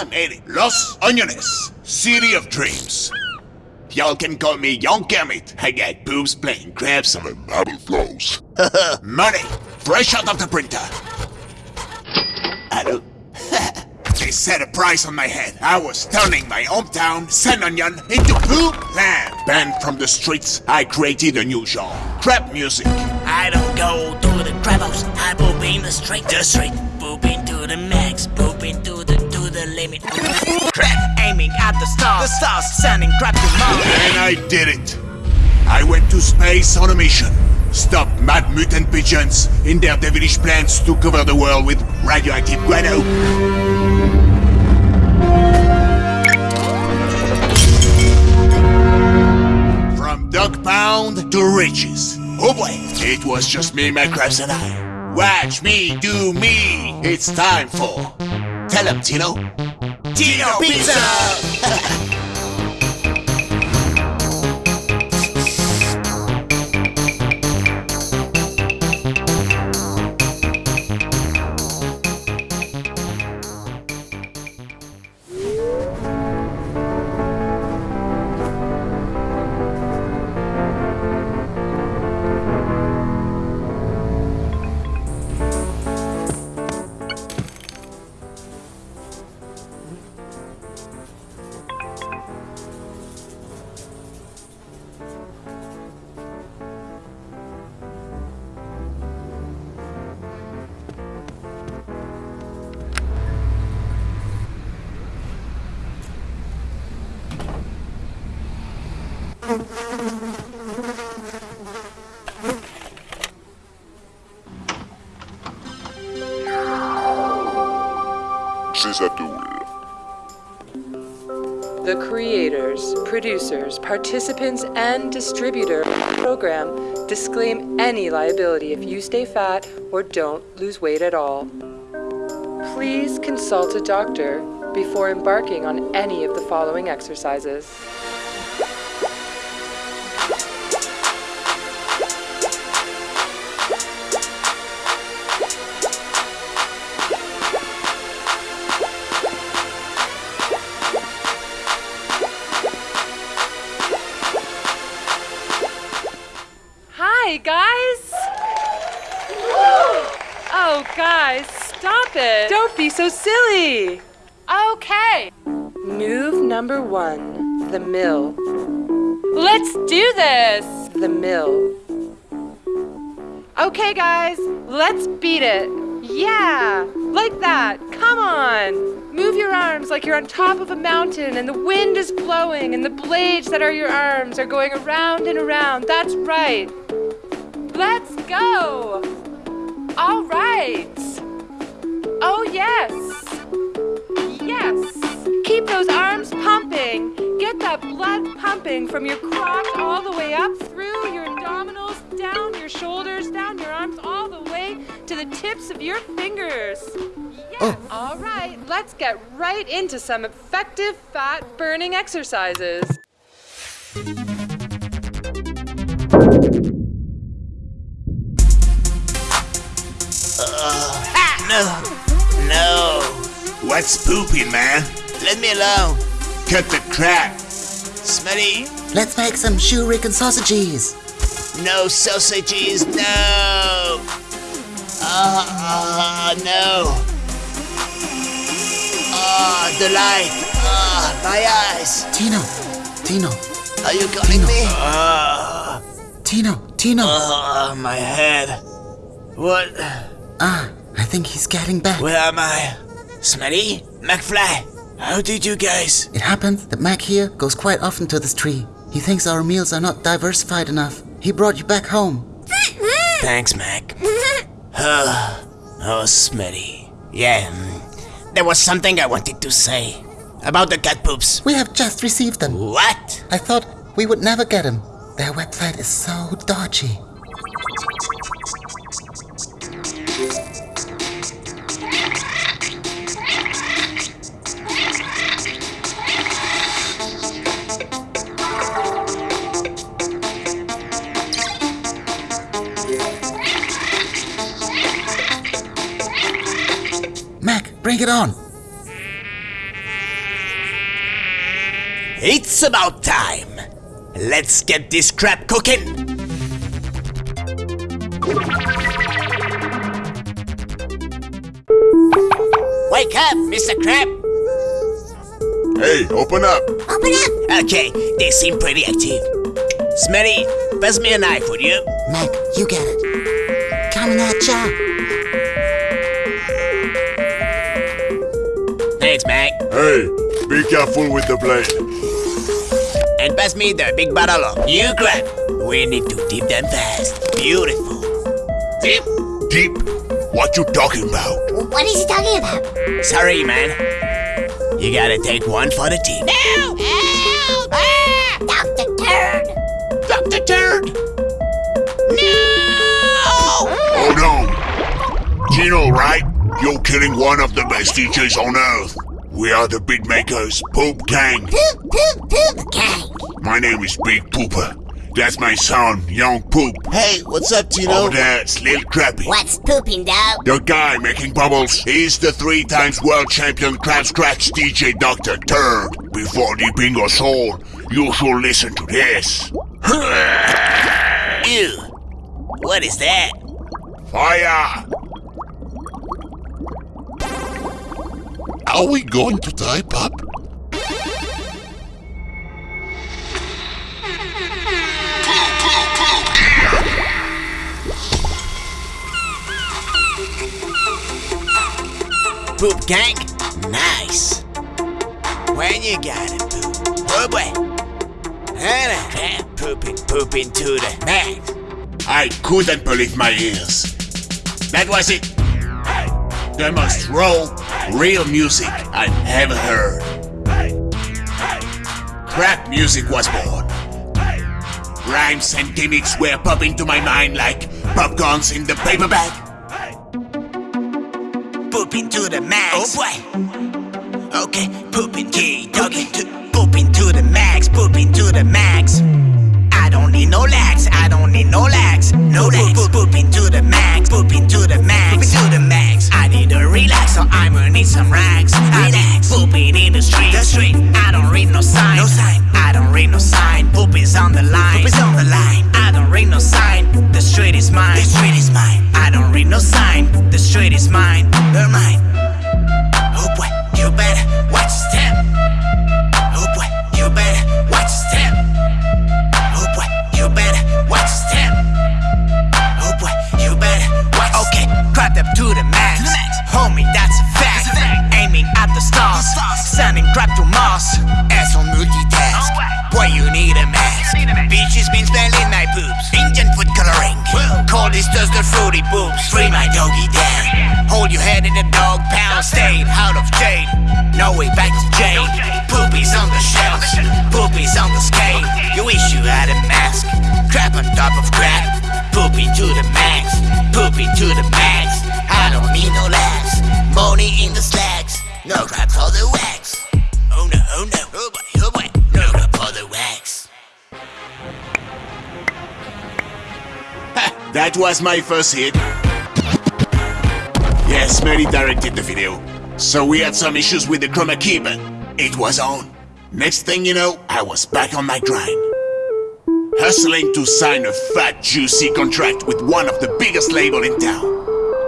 Tino, I made it. Los Onions, City of Dreams. Y'all can call me Young Kermit. I got boobs playing crabs on And marble flows. Money, fresh out of the printer. Hello? they set a price on my head. I was turning my hometown, San Onion, into poop land. Banned from the streets, I created a new genre. Crap music. I don't go to the crap house. I poop in the street. The street. Poop into Crap at the stars. The stars sending crap to Mars. And I did it. I went to space on a mission. Stop mad mutant pigeons in their devilish plans to cover the world with radioactive guano. From dog pound to riches. Oh boy, it was just me, my crabs, and I. Watch me do me. It's time for. Tell him, Tino. Tino Pizza! The creators, producers, participants, and distributor of the program disclaim any liability if you stay fat or don't lose weight at all. Please consult a doctor before embarking on any of the following exercises. Oh, guys, stop it! Don't be so silly! Okay. Move number one, the mill. Let's do this! The mill. Okay, guys, let's beat it. Yeah, like that. Come on. Move your arms like you're on top of a mountain and the wind is blowing and the blades that are your arms are going around and around. That's right. Let's go. All right. Oh, yes. Yes. Keep those arms pumping. Get that blood pumping from your crotch all the way up through your abdominals, down your shoulders, down your arms, all the way to the tips of your fingers. Yes. Oh. All right. Let's get right into some effective fat burning exercises. No. No. What's pooping, man? Let me alone. Cut the crap. Smelly. Let's make some shuriken sausages. No sausages. No. Ah, no. Ah, the light. Ah, my eyes. Tino, Tino, Are you calling Tino. me? Tino, Tino. Ah, my head. What? ah, I think he's getting back. Where am I? Smelly? McFly? How did you guys? It happens that Mac here goes quite often to this tree. He thinks our meals are not diversified enough. He brought you back home. Thanks, Mac. oh, oh, Smelly. Yeah, mm, there was something I wanted to say about the cat poops. We have just received them. What? I thought we would never get them. Their website is so dodgy. Bring it on. It's about time. Let's get this crap cooking. Wake up, Mr. Crab. Hey, open up. Open up! Okay, they seem pretty active. Smelly, pass me a knife, would you? Mac, you get it. Coming at ya. Hey, be careful with the blade. And pass me the big bottle of new crab. We need to dip them fast. Beautiful. Deep, deep. What you talking about? What is he talking about? Sorry, man. You gotta take one for the team. Help! Help! Ah! Dr. Turd! Dr. Turd! Hold on. Gino, right? You're killing one of the best DJs on earth. We are the beat makers, Poop Gang. Poop, poop, poop, gang! My name is Big Pooper. That's my son, Young Poop. Hey, what's up, Tino? Over oh, there, it's Lil Crappy. What's pooping, dog? The guy making bubbles. He's the three times world champion crab scratch DJ Dr. Turd. Before dipping your soul, you should listen to this. Ew. What is that? Fire! Are we going to die, Pop? Poop gang? Nice. When you got it, poop. Oh boy. And pooping, pooping to the max. I couldn't believe my ears. That was it. The most raw, real music I've ever heard. Crap music was born. Rhymes and gimmicks were popping to my mind like popcorns in the paper bag. Pooping to the max. Oh boy. Okay, pooping key, doggy. To, pooping to the max, pooping to the max. I don't need no lax, I don't need no lax, no lax. Just the fruity boobs. Free my doggy down. Hold your head in the dog pound. Stay out of jail. No way back to jail. Poopies on the shelf. Poopies on the scale. You wish you had a mask. Crap on top of crap. Poopy to the max. Poopy to the max. I don't need no laughs. Money in the slacks. No crap for the wax. That was my first hit. Yes, Mary directed the video. So we had some issues with the chroma key, but it was on. Next thing you know, I was back on my grind. Hustling to sign a fat, juicy contract with one of the biggest label in town.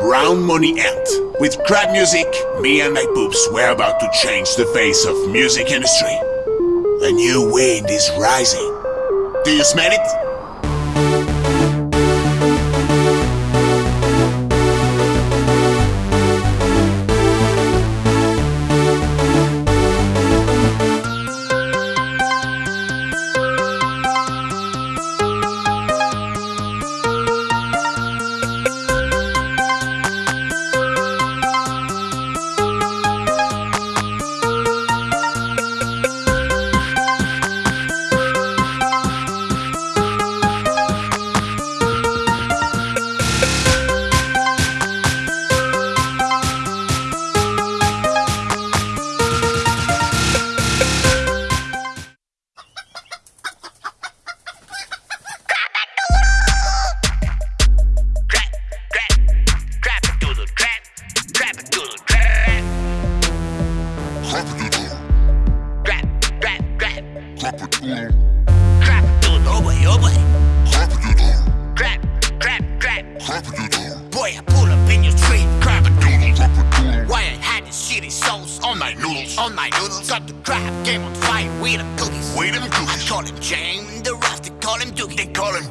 Brown Money Ant. With crap music, me and my poops were about to change the face of music industry. A new wind is rising. Do you smell it? Noodles. On my noodles, got the crab game on fire with them cookies. With them cookies. Call him Jane, the rest they call him Dookie. They call him